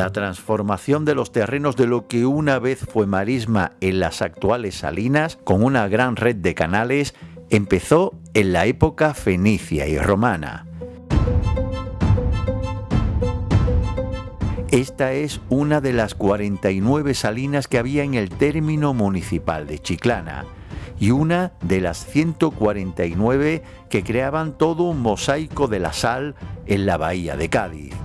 La transformación de los terrenos de lo que una vez fue marisma en las actuales salinas, con una gran red de canales, empezó en la época fenicia y romana. Esta es una de las 49 salinas que había en el término municipal de Chiclana y una de las 149 que creaban todo un mosaico de la sal en la bahía de Cádiz.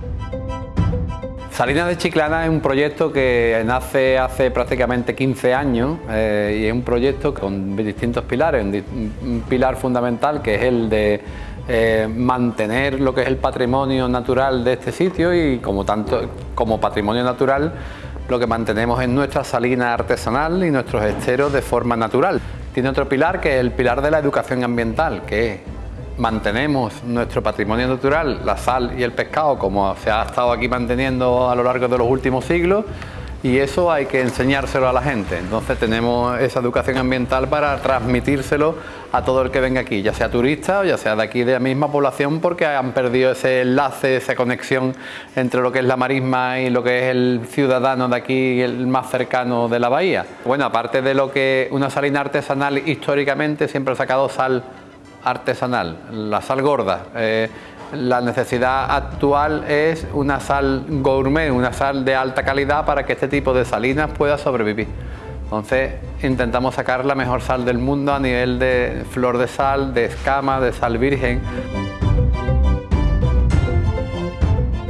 Salinas de Chiclana es un proyecto que nace hace prácticamente 15 años eh, y es un proyecto con distintos pilares. Un, pilar fundamental que es el de eh, mantener lo que es el patrimonio natural de este sitio y como, tanto, como patrimonio natural lo que mantenemos es nuestra salina artesanal y nuestros esteros de forma natural. Tiene otro pilar que es el pilar de la educación ambiental, que mantenemos nuestro patrimonio natural, la sal y el pescado, como se ha estado aquí manteniendo a lo largo de los últimos siglos, y eso hay que enseñárselo a la gente. Entonces tenemos esa educación ambiental para transmitírselo a todo el que venga aquí, ya sea turista o ya sea de aquí de la misma población, porque han perdido ese enlace, esa conexión entre lo que es la marisma y lo que es el ciudadano de aquí, el más cercano de la bahía. Bueno, aparte de lo que una salina artesanal históricamente siempre ha sacado sal artesanal, la sal gorda. Eh, la necesidad actual es una sal gourmet, una sal de alta calidad para que este tipo de salinas pueda sobrevivir. Entonces intentamos sacar la mejor sal del mundo a nivel de flor de sal, de escama, de sal virgen.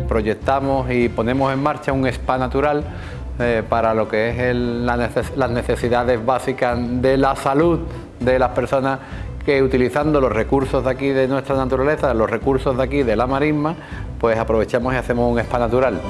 Proyectamos y ponemos en marcha un spa natural eh, para lo que es las necesidades básicas de la salud de las personas que utilizando los recursos de aquí de nuestra naturaleza, los recursos de aquí de la marisma, pues aprovechamos y hacemos un spa natural.